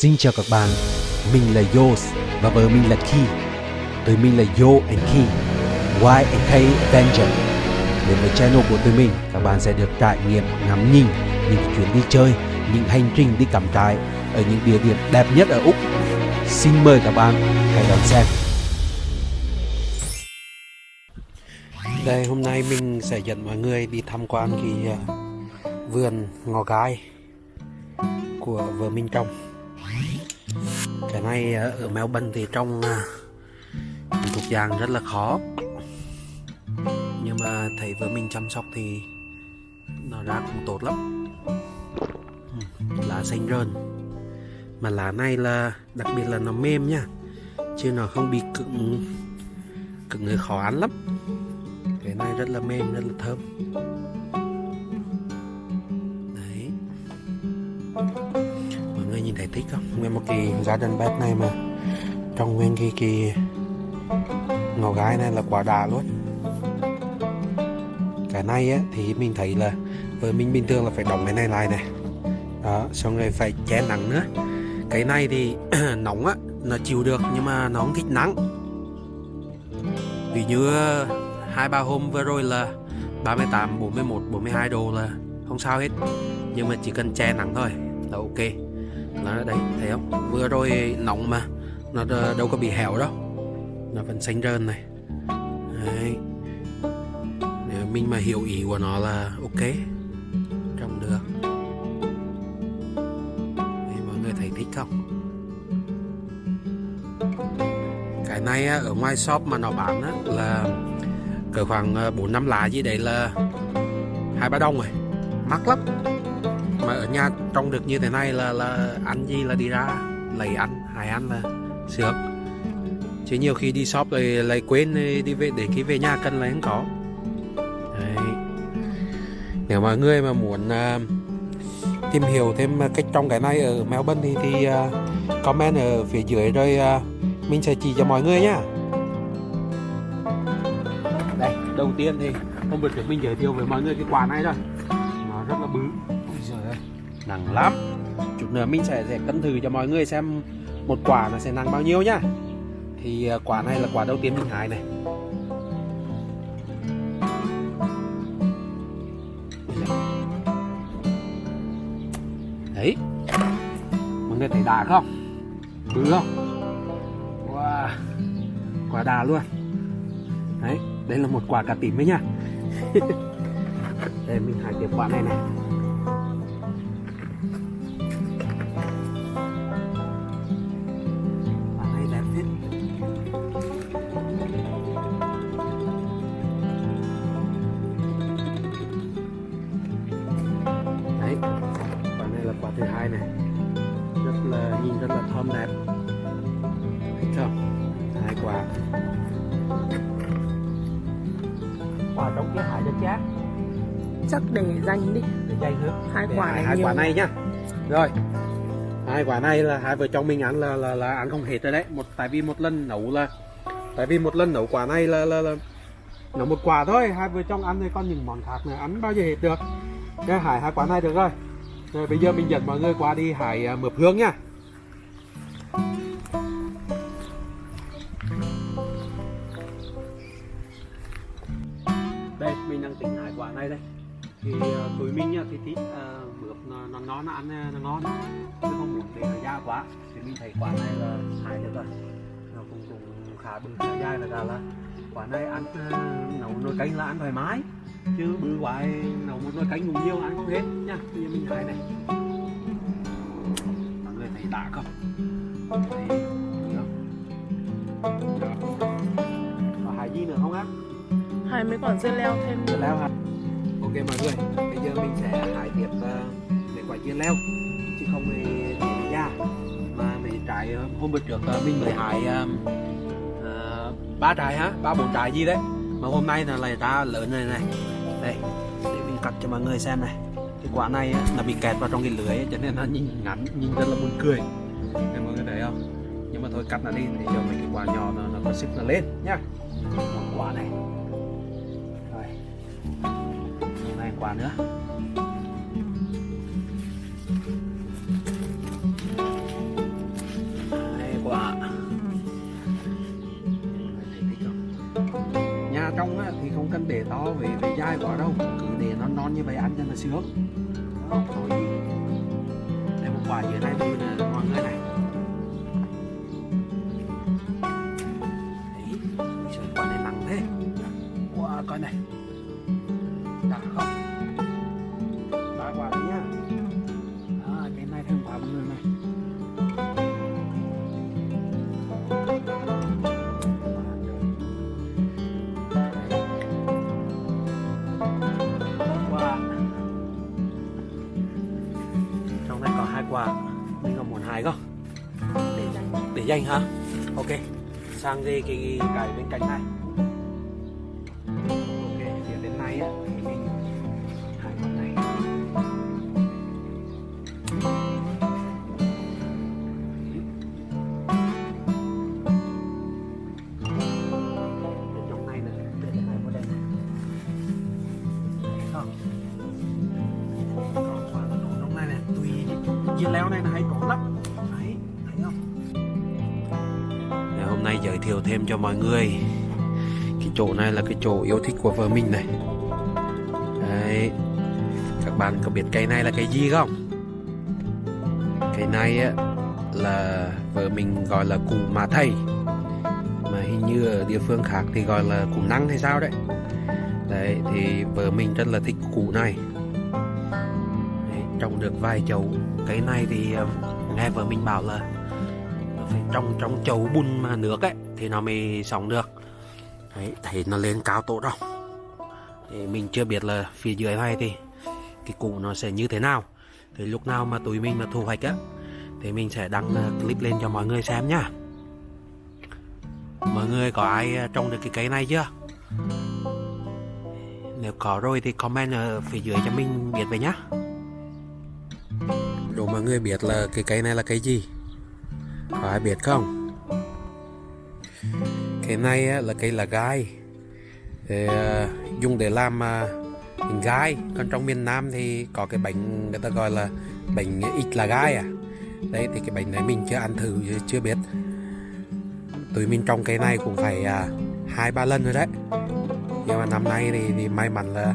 Xin chào các bạn, mình là Yos và vợ mình là Ki. Tụi mình là Yo and Ki, Y and K Avenger. Đến với channel của tụi mình, các bạn sẽ được trải nghiệm ngắm nhìn những chuyến đi chơi, những hành trình đi cắm trại ở những địa điểm đẹp nhất ở Úc. Xin mời các bạn hãy đón xem. Đây hôm nay mình sẽ dẫn mọi người đi tham quan cái ờ, vườn ngò gai của vợ mình trồng cái này ở Melbourne thì trong à, thuộc dạng rất là khó. Nhưng mà thấy vợ mình chăm sóc thì nó ra cũng tốt lắm. Lá xanh rơn mà lá này là, đặc biệt là nó mềm nha, chứ nó không bị cứng cứng người khó ăn lắm. Cái này rất là mềm, rất là thơm. Đấy thể thích không? Nguyên một cái garden bed này mà. Trong nguyên cái cái ngò gái này là quả đà luôn. Cái này á thì mình thấy là với mình bình thường là phải đóng cái này lại này. Đó xong rồi phải che nắng nữa. Cái này thì nóng á nó chịu được nhưng mà nó không thích nắng. Vì như ờ, hai ba hôm vừa rồi là 38, 41, 42 độ là không sao hết. Nhưng mà chỉ cần che nắng thôi là ok nó đây thấy không? Vừa rồi nóng mà nó đâu có bị héo đâu. Nó vẫn xanh rơn này. Đấy. nếu mình mà hiểu ý của nó là ok trồng được. Đấy, mọi người thấy thích không? Cái này ở ngoài shop mà nó bán là cỡ khoảng ờ, 4 năm lá gì đấy là hai ba đồng rồi. Mắc lắm mà ở nhà trông được như thế này là là ăn gì là đi ra lấy ăn hài ăn là sướng. Chứ nhiều khi đi shop rồi lại quên đi về để khi về nhà cần là không có. Đấy. nếu mà người mà muốn uh, tìm hiểu thêm cách trồng cái này ở Melbourne thì, thì uh, comment ở phía dưới rồi uh, mình sẽ chỉ cho mọi người nhá đây đầu tiên thì hôm bữa trước mình giới thiệu với mọi người cái quả này rồi nó rất là bự nặng lắm. Chút nữa mình sẽ, sẽ cân thử cho mọi người xem một quả nó sẽ nặng bao nhiêu nhá. Thì à, quả này là quả đầu tiên mình hái này. Đấy. Mọi người thấy đà không? Bự không? Wow. Quả đà luôn. Đấy đây là một quả cà tím đấy nha đây mình hái tiếp quả này này. Quả trong cái hải rất chát. Chắc để dành đi. Để dây nữa hai để quả này hai nhiều. quả này nhá. Rồi. Hai quả này là hai vợ chồng mình ăn là là, là ăn không hết rồi đấy. Một tại vì một lần nấu là tại vì một lần nấu quả này là là, là nấu một quả thôi. Hai vợ chồng ăn thì còn những món khác nữa ăn bao giờ hết được. Cái hải hai quả này được rồi. Rồi bây giờ mình dẫn mọi người qua đi hải à, mượp hương nha năng tính hải quả này đây. Thì uh, tụi mình thì thích uh, mượp nó, nó ngon nó ăn ờ, nó ngon chứ không muốn để nó da quá thì mình thấy quả này là hải được rồi. Nó cũng cũng khá bự khá dai là ra là quả này ăn uh, nấu nồi canh là ăn thoải mái. Chứ bự quá nấu một nồi canh cũng nhiều ăn không hết nha. Bây giờ mình hải này. Mọi người thấy đã không? Thấy hai mấy quả dưa leo thêm. Dưa leo hả? Ok mọi người bây giờ mình sẽ hái tiếp uh, ờ, để quả dưa leo chứ không thì để ra mà mấy trái ờ, hôm bữa trước uh, mình mới hái uh, ba trái hả? Ba bốn trái gì đấy? Mà hôm nay là lại ra lớn này này. Đây để mình cắt cho mọi người xem này. Cái quả này là bị kẹt vào trong cái lưới cho nên nó nhìn ngắn nhìn rất là buồn cười. Nên mọi người thấy không? Nhưng mà thôi cắt nó đi để cho mấy cái quả nhỏ nó, nó có sức nó lên nhá. Một quả này. quả nữa. Đây, quả nhà trong thì không cần để to về về dai quả đâu. Cứ để nó non như vậy ăn cho nó sướng. Rồi đây một quả dưới này nè. Dành hả ok, sang cái cái cái bên cạnh này. Ok phía bên này á, thì mình hai con này. Trong này này đây này còn trong này tùy dưa leo này là hay có lắm. Giới thiệu thêm cho mọi người. Cái chỗ này là cái chỗ yêu thích của vợ mình này. Đấy. Các bạn có biết cây này là cây gì không? Cây này á là vợ mình gọi là củ mà thầy. Mà hình như ở địa phương khác thì gọi là củ năng hay sao đấy. Đấy thì vợ mình rất là thích củ này. Đấy, trồng được vài chậu cây này thì ờ, nghe vợ mình bảo là phải trồng trong chậu bùn mà nước ấy thì nó mới sống được. Đấy, thấy nó lên cao tốt không? Thì mình chưa biết là phía dưới này thì cái củ nó sẽ như thế nào. Thì lúc nào mà tụi mình mà thu hoạch á, thì mình sẽ đăng clip lên cho mọi người xem nhá. Mọi người có ai à, trồng được cái cây này chưa? Nếu có rồi thì comment ở phía dưới cho mình biết về nhá. Đồ mọi người biết là cái cây này là cây gì? Có ai biết không? Cây này á, là cây là gai. Thì, à, Dùng để làm uh, gai. Còn trong miền Nam thì có cái bánh người ta gọi là bánh ít là gai à. Đấy thì cái bánh này mình chưa ăn thử chưa biết. Tụi mình trồng cây này cũng phải à, hai ba lần rồi đấy. Nhưng mà năm nay thì, thì may mắn là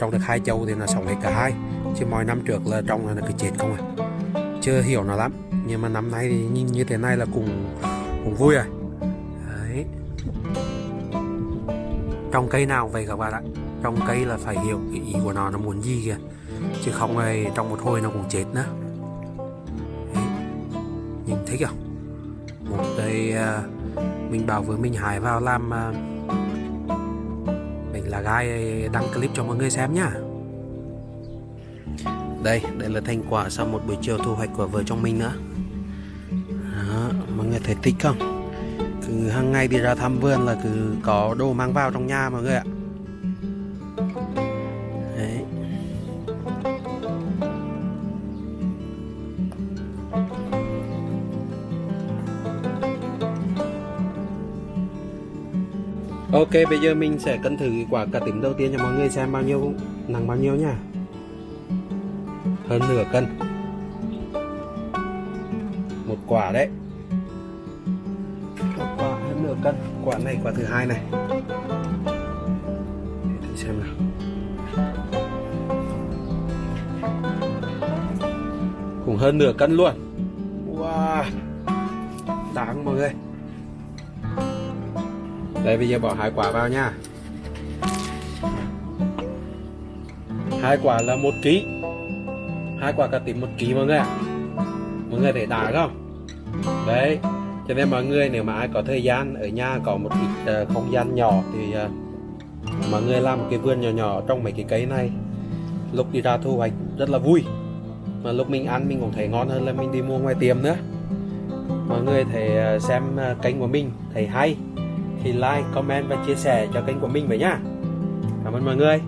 trồng được hai châu thì nó sống hết cả hai. Chứ mọi năm trước là trồng là nó cứ chết không à. Chưa hiểu nó lắm. Nhưng mà năm nay thì nhìn như thế này là cũng cũng vui rồi à. Trong cây nào vậy các bạn ạ? Trong cây là phải hiểu cái ý của nó nó muốn gì kìa. Chứ không thì trong một hồi nó cũng chết nữa. Đấy. nhìn thấy không một đây à, mình bảo với mình hải vào làm à, mình là gai à, đăng clip cho mọi người xem nhá. Đây đây là thành quả sau một buổi chiều thu hoạch của vợ chồng mình nữa. Đó, mọi người thấy thích không? Cứ hàng ngày đi ra thăm vườn là cứ có đồ mang vào trong nhà mọi người ạ. Đấy. Ok, bây giờ mình sẽ cân thử quả cà tím đầu tiên cho mọi người xem bao nhiêu, nặng bao nhiêu nha hơn nửa cân. Một quả đấy quả cân. Quả này, quả thứ hai này. Để thử xem nào. Cũng hơn nửa cân luôn. Wow, đáng mọi người. Đây, bây giờ bỏ hai quả vào nha. Hai quả là một ký. Hai quả cà tím một ký, mọi người ạ. Mọi người để đá không? Đấy cho nên mọi người nếu mà ai có thời gian ở nhà có một ít uh, không gian nhỏ thì uh, mọi người làm một cái vườn nhỏ nhỏ trong mấy cái cây này. Lúc đi ra thu hoạch rất là vui. Mà lúc mình ăn mình cũng thấy ngon hơn là mình đi mua ngoài tiệm nữa. Mọi người thể ờ, xem kênh của mình thấy hay thì like comment và chia sẻ cho kênh của mình vậy nhá cảm ơn mọi người.